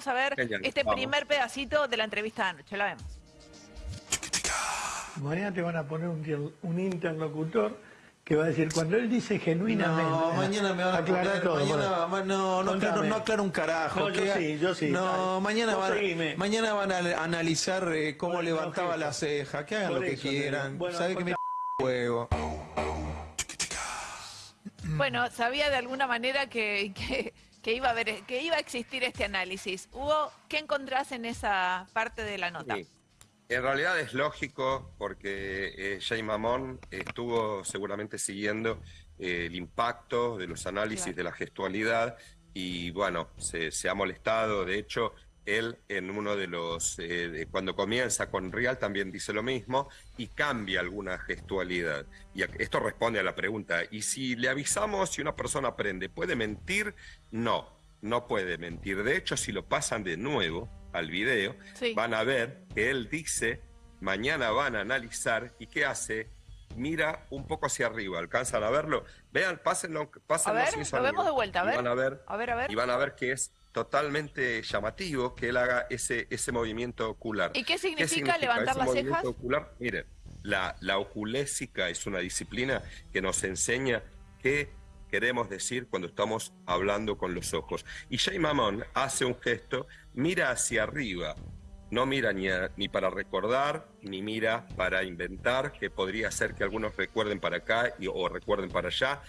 vamos a ver Genial, este vamos. primer pedacito de la entrevista de anoche. La vemos. Mañana te van a poner un, un interlocutor que va a decir, cuando él dice genuinamente... No, mañana me van a aclara poner, todo. mañana, ma- no, no aclaro, no aclaro un carajo. No, yo sí, yo sí. No, mañana van, mañana van a analizar eh, cómo Bueno, levantaba no, la ceja, que hagan Por lo que eso quieran. Bueno, Sabe que me huevo. Bueno, sabía de alguna manera que, que, que iba a haber, que iba a existir este análisis. Hugo, ¿qué encontrás en esa parte de la nota? Sí. En realidad es lógico porque eh, Jay Mamón estuvo seguramente siguiendo eh, el impacto de los análisis Claro. de la gestualidad y bueno, se, se ha molestado. De hecho, él en uno de los, eh, de- cuando comienza con Real también dice lo mismo y cambia alguna gestualidad. Y a- esto responde a la pregunta, ¿y si le avisamos si una persona aprende, puede mentir? No, no puede mentir. De hecho, si lo pasan de nuevo al video, Sí. van a ver que él dice, mañana van a analizar, ¿y qué hace? Mira un poco hacia arriba, ¿alcanzan a verlo? Vean, pásenlo, A pásenlo ver, sin lo vemos de vuelta, a ver. van a ver, A ver, a ver. y van a ver que es totalmente llamativo que él haga ese, ese movimiento ocular. ¿Y qué significa levantar ese las movimiento cejas? Ocular? Mire, la, la oculésica es una disciplina que nos enseña qué queremos decir cuando estamos hablando con los ojos. Y Jay Mamón hace un gesto, mira hacia arriba, no mira ni, a- ni para recordar, ni mira para inventar, que podría ser que algunos recuerden para acá y- o recuerden para allá.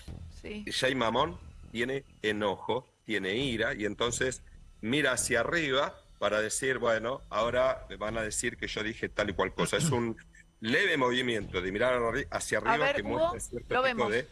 Sí. Jay Mamón tiene enojo, tiene ira, y entonces mira hacia arriba para decir, bueno, ahora me van a decir que yo dije tal y cual cosa. Es un leve movimiento de mirar hacia arriba ver, que Hugo, muestra cierto lo tipo vemos. de,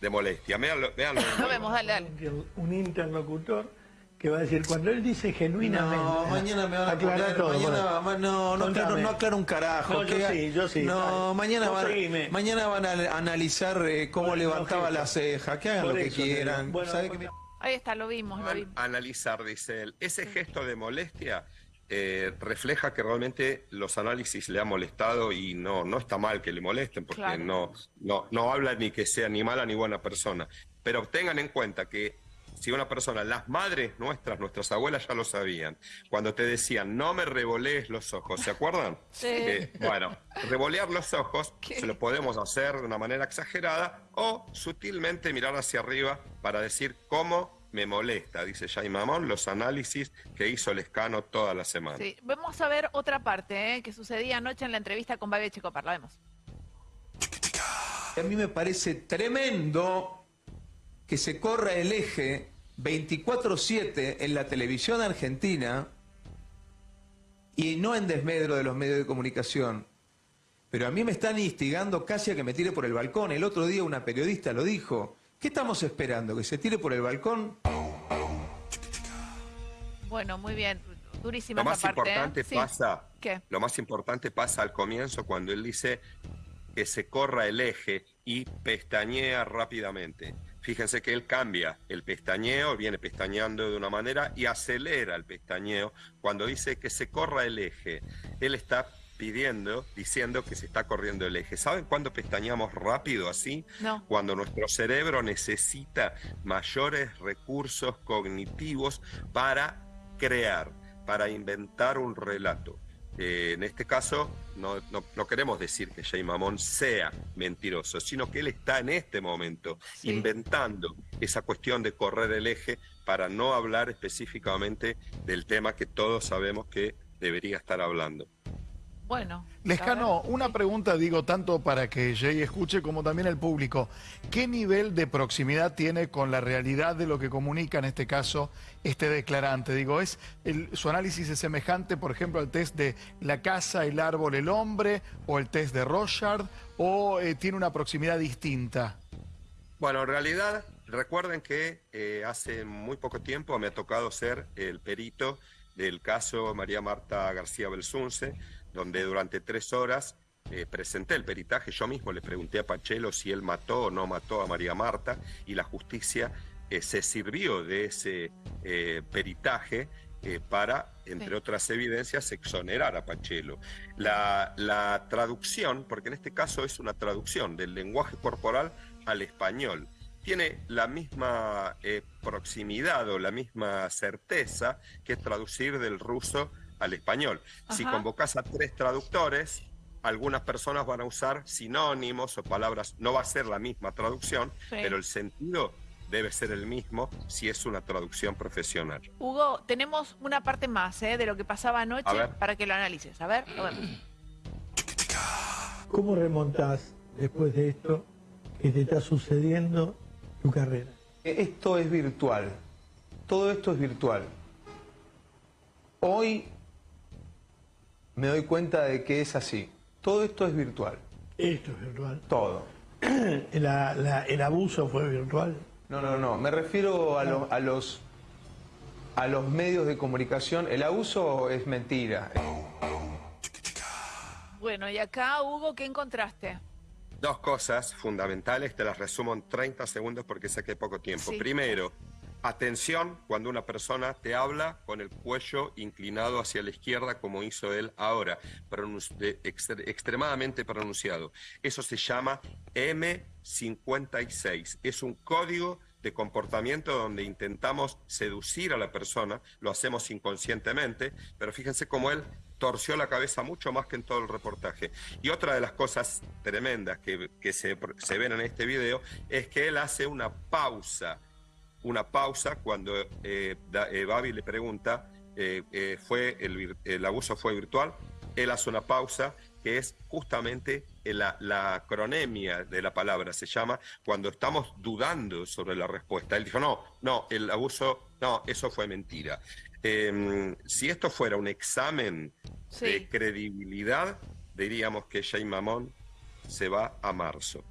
de molestia. Véanlo, véanlo. Lo vemos, dale, dale. Un, interlocutor que va a decir, cuando él dice genuinamente... No, mañana me van a aclara poner, todo. mañana, ma- no, no aclaro, no aclaro un carajo. No, yo sí, yo sí. No, mañana van, mañana van a analizar eh, cómo Bueno, levantaba no, la ceja, que hagan lo que quieran. Bueno, ¿Sabe que me- Ahí está, lo vimos, lo vimos. analizar, dice él. Ese gesto de molestia eh, refleja que realmente los análisis le han molestado y no, no está mal que le molesten porque Claro. no, no, no habla ni que sea ni mala ni buena persona. Pero tengan en cuenta que si una persona, las madres nuestras, nuestras abuelas ya lo sabían, cuando te decían no me revolees los ojos, ¿se acuerdan? Sí. Eh, bueno, revolear los ojos ¿Qué? se lo podemos hacer de una manera exagerada o sutilmente mirar hacia arriba para decir cómo me molesta, dice Jay Mamón, los análisis que hizo Lescano toda la semana. Sí. Vamos a ver otra parte ¿eh? que sucedía anoche en la entrevista con Babi Checopar. La vemos. A mí me parece tremendo que se corra el eje 24-7 en la televisión argentina y no en desmedro de los medios de comunicación. Pero a mí me están instigando casi a que me tire por el balcón. El otro día una periodista lo dijo. ¿Qué estamos esperando? ¿Que se tire por el balcón? Bueno, muy bien. Durísima Lo más esa parte. ¿eh? importante Sí. pasa, ¿Qué? lo más importante pasa al comienzo cuando él dice que se corra el eje y pestañea rápidamente. Fíjense que él cambia el pestañeo, viene pestañeando de una manera y acelera el pestañeo. Cuando dice que se corra el eje, él está pidiendo, diciendo que se está corriendo el eje. ¿Saben cuándo pestañeamos rápido así? No. Cuando nuestro cerebro necesita mayores recursos cognitivos para crear, para inventar un relato. Eh, en este caso, no, no- no queremos decir que Jay Mamón sea mentiroso, sino que él está en este momento Sí. inventando esa cuestión de correr el eje para no hablar específicamente del tema que todos sabemos que debería estar hablando. Bueno. Lescano, una pregunta digo tanto para que Jay escuche como también el público. ¿Qué nivel de proximidad tiene con la realidad de lo que comunica en este caso este declarante? Digo, ¿es el- su análisis es semejante, por ejemplo, al test de la casa, el árbol, el hombre o el test de Rochard o eh, tiene una proximidad distinta? Bueno, en realidad, recuerden que eh, hace muy poco tiempo me ha tocado ser el perito del caso María Marta García Belsunce, donde durante tres horas eh, presenté el peritaje. Yo mismo le pregunté a Pachelo si él mató o no mató a María Marta y la justicia eh, se sirvió de ese eh, peritaje para, entre otras evidencias, exonerar a Pachelo. La, la traducción, porque en este caso es una traducción del lenguaje corporal al español, tiene la misma eh, proximidad o la misma certeza que traducir del ruso al español. Si convocas a tres traductores, algunas personas van a usar sinónimos o palabras, no va a ser la misma traducción, Sí. pero el sentido debe ser el mismo si es una traducción profesional. Hugo, tenemos una parte más ¿eh? de lo que pasaba anoche para que lo analices. A ver, lo vemos. ¿Cómo remontás después de esto que te está sucediendo tu carrera? Esto es virtual. Todo esto es virtual. Hoy me doy cuenta de que es así. Todo esto es virtual. Esto es virtual. Todo. La- la- el abuso fue virtual. No, no, no. Me refiero a, lo- a los a los medios de comunicación. El abuso es mentira. Bueno, y acá, Hugo, ¿qué encontraste? Dos cosas fundamentales, te las resumo en 30 segundos porque sé que hay poco tiempo. Sí. Primero, atención cuando una persona te habla con el cuello inclinado hacia la izquierda como hizo él ahora, pronunci- de- extre- extremadamente pronunciado. Eso se llama M56. Es un código de comportamiento donde intentamos seducir a la persona, lo hacemos inconscientemente, pero fíjense cómo él torció la cabeza mucho más que en todo el reportaje. Y otra de las cosas tremendas que, que se, se ven en este video es que él hace una pausa, una pausa cuando eh, eh, Babi le pregunta, eh, ¿fue el, el abuso fue virtual? Él hace una pausa que es justamente la, la acronemia de la palabra, se llama cuando estamos dudando sobre la respuesta. Él dijo, no, no, el abuso, no, eso fue mentira. Eh, si esto fuera un examen Sí. de credibilidad, diríamos que Jay Mamón se va a marzo.